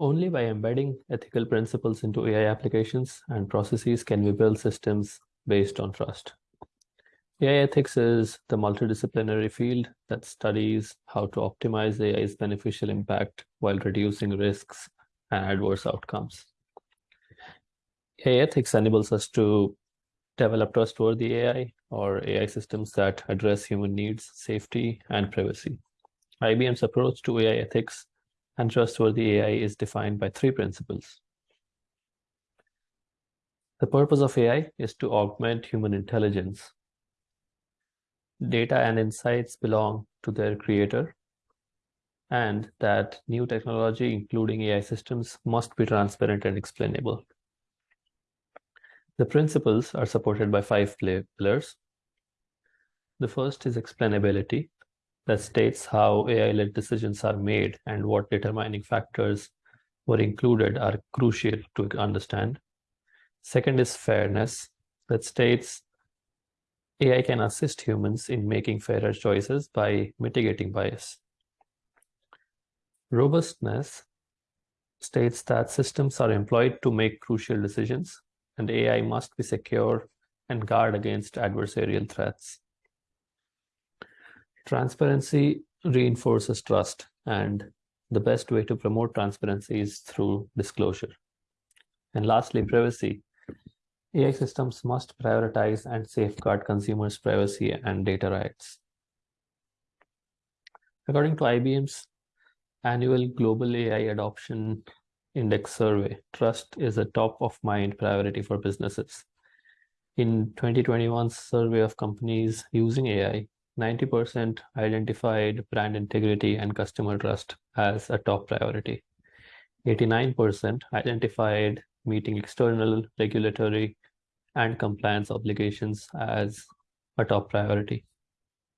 Only by embedding ethical principles into AI applications and processes can we build systems based on trust. AI ethics is the multidisciplinary field that studies how to optimize AI's beneficial impact while reducing risks and adverse outcomes. AI ethics enables us to develop trustworthy AI or AI systems that address human needs, safety, and privacy. IBM's approach to AI ethics and trustworthy AI is defined by three principles. The purpose of AI is to augment human intelligence. Data and insights belong to their creator, and that new technology, including AI systems, must be transparent and explainable. The principles are supported by five pillars. The first is explainability, that states how AI-led decisions are made and what determining factors were included are crucial to understand. Second is fairness, that states AI can assist humans in making fairer choices by mitigating bias. Robustness states that systems are employed to make crucial decisions and AI must be secure and guard against adversarial threats. Transparency reinforces trust and the best way to promote transparency is through disclosure. And lastly, privacy. AI systems must prioritize and safeguard consumers' privacy and data rights. According to IBM's annual Global AI Adoption Index survey, trust is a top of mind priority for businesses. In 2021's survey of companies using AI, 90% identified brand integrity and customer trust as a top priority. 89% identified meeting external regulatory and compliance obligations as a top priority.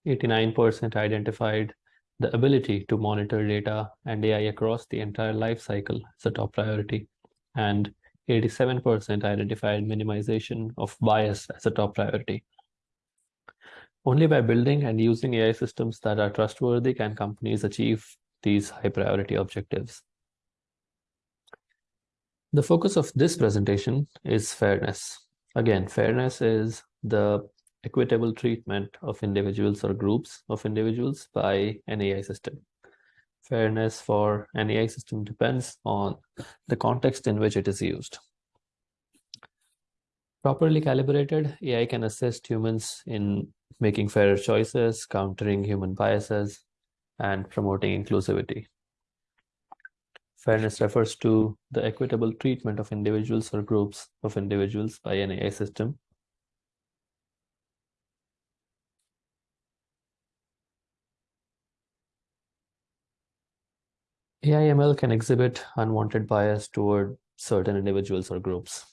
89% identified the ability to monitor data and AI across the entire life cycle as a top priority. And 87% identified minimization of bias as a top priority. Only by building and using AI systems that are trustworthy can companies achieve these high priority objectives. The focus of this presentation is fairness. Again, fairness is the equitable treatment of individuals or groups of individuals by an AI system. Fairness for an AI system depends on the context in which it is used. Properly calibrated, AI can assist humans in making fairer choices, countering human biases, and promoting inclusivity. Fairness refers to the equitable treatment of individuals or groups of individuals by an AI system. AI/ML can exhibit unwanted bias toward certain individuals or groups.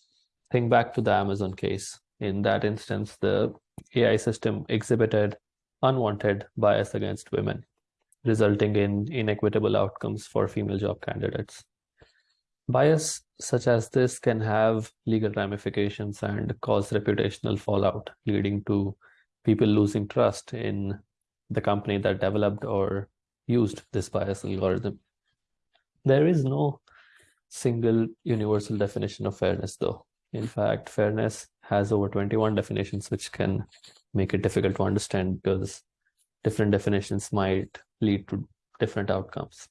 Think back to the Amazon case. In that instance, the AI system exhibited unwanted bias against women, resulting in inequitable outcomes for female job candidates. Bias such as this can have legal ramifications and cause reputational fallout, leading to people losing trust in the company that developed or used this bias algorithm. There is no single universal definition of fairness, though. In fact, fairness has over 21 definitions, which can make it difficult to understand because different definitions might lead to different outcomes.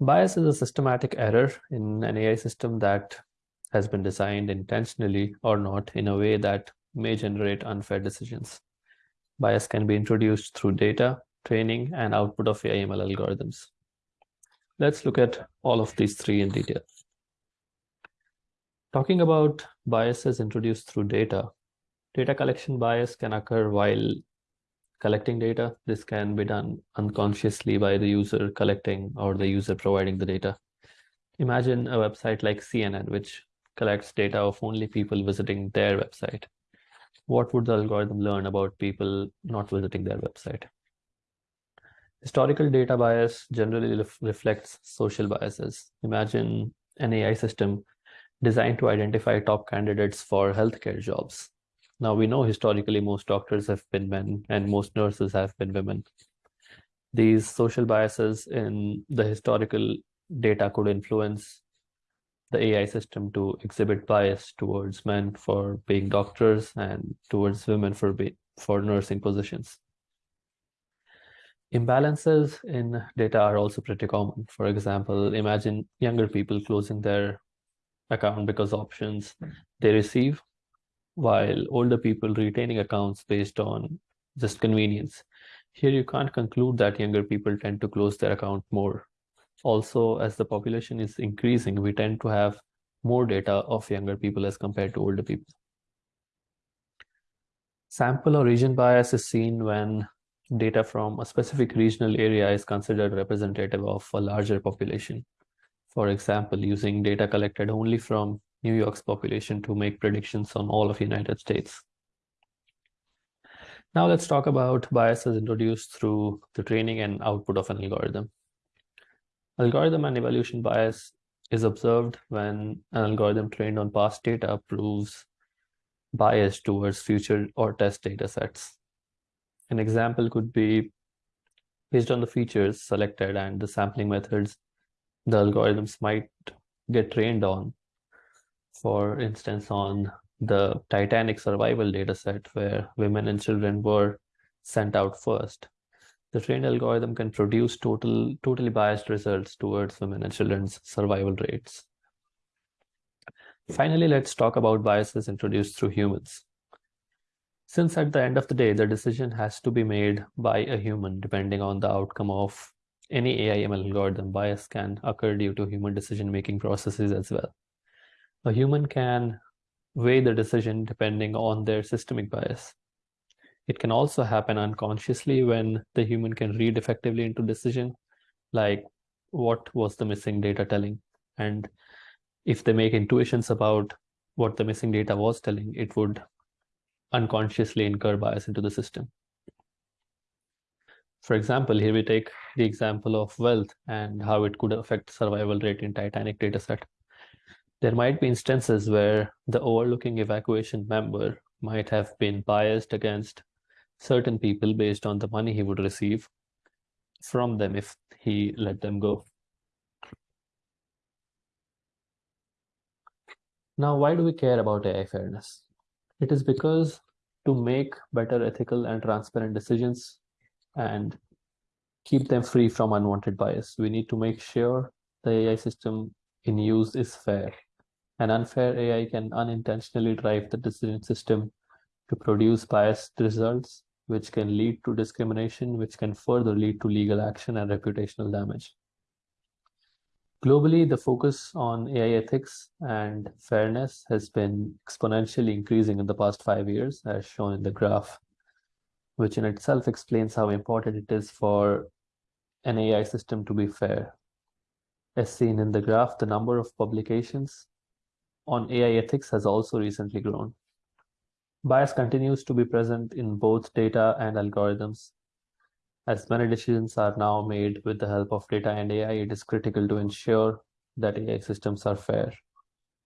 Bias is a systematic error in an AI system that has been designed intentionally or not in a way that may generate unfair decisions. Bias can be introduced through data, training, and output of AI/ML algorithms. Let's look at all of these three in detail. Talking about biases introduced through data, data collection bias can occur while collecting data. This can be done unconsciously by the user collecting or the user providing the data. Imagine a website like CNN, which collects data of only people visiting their website. What would the algorithm learn about people not visiting their website? Historical data bias generally reflects social biases. Imagine an AI system designed to identify top candidates for healthcare jobs. Now we know historically most doctors have been men and most nurses have been women. These social biases in the historical data could influence the AI system to exhibit bias towards men for being doctors and towards women for be, for nursing positions. Imbalances in data are also pretty common. For example, imagine younger people closing their account because options they receive, while older people retaining accounts based on just convenience. Here you can't conclude that younger people tend to close their account more. Also, as the population is increasing, we tend to have more data of younger people as compared to older people. Sample or region bias is seen when data from a specific regional area is considered representative of a larger population. For example, using data collected only from New York's population to make predictions on all of the United States. Now let's talk about biases introduced through the training and output of an algorithm. Algorithm and evaluation bias is observed when an algorithm trained on past data proves bias towards future or test data sets. An example could be based on the features selected and the sampling methods the algorithms might get trained on. For instance, on the Titanic survival dataset where women and children were sent out first. The trained algorithm can produce total, totally biased results towards women and children's survival rates. Finally, let's talk about biases introduced through humans. Since at the end of the day, the decision has to be made by a human depending on the outcome of any AI/ML algorithm, bias can occur due to human decision-making processes as well. A human can weigh the decision depending on their systemic bias. It can also happen unconsciously when the human can read effectively into decision, like what was the missing data telling. And if they make intuitions about what the missing data was telling, it would unconsciously incur bias into the system. For example, here we take the example of wealth and how it could affect survival rate in Titanic dataset. There might be instances where the overlooking evacuation member might have been biased against certain people based on the money he would receive from them if he let them go. Now, why do we care about AI fairness? It is because to make better ethical and transparent decisions and keep them free from unwanted bias, we need to make sure the AI system in use is fair. An unfair AI can unintentionally drive the decision system to produce biased results, which can lead to discrimination, which can further lead to legal action and reputational damage. Globally, the focus on AI ethics and fairness has been exponentially increasing in the past five years, as shown in the graph, which in itself explains how important it is for an AI system to be fair. As seen in the graph, the number of publications on AI ethics has also recently grown. Bias continues to be present in both data and algorithms, as many decisions are now made with the help of data and AI, it is critical to ensure that AI systems are fair.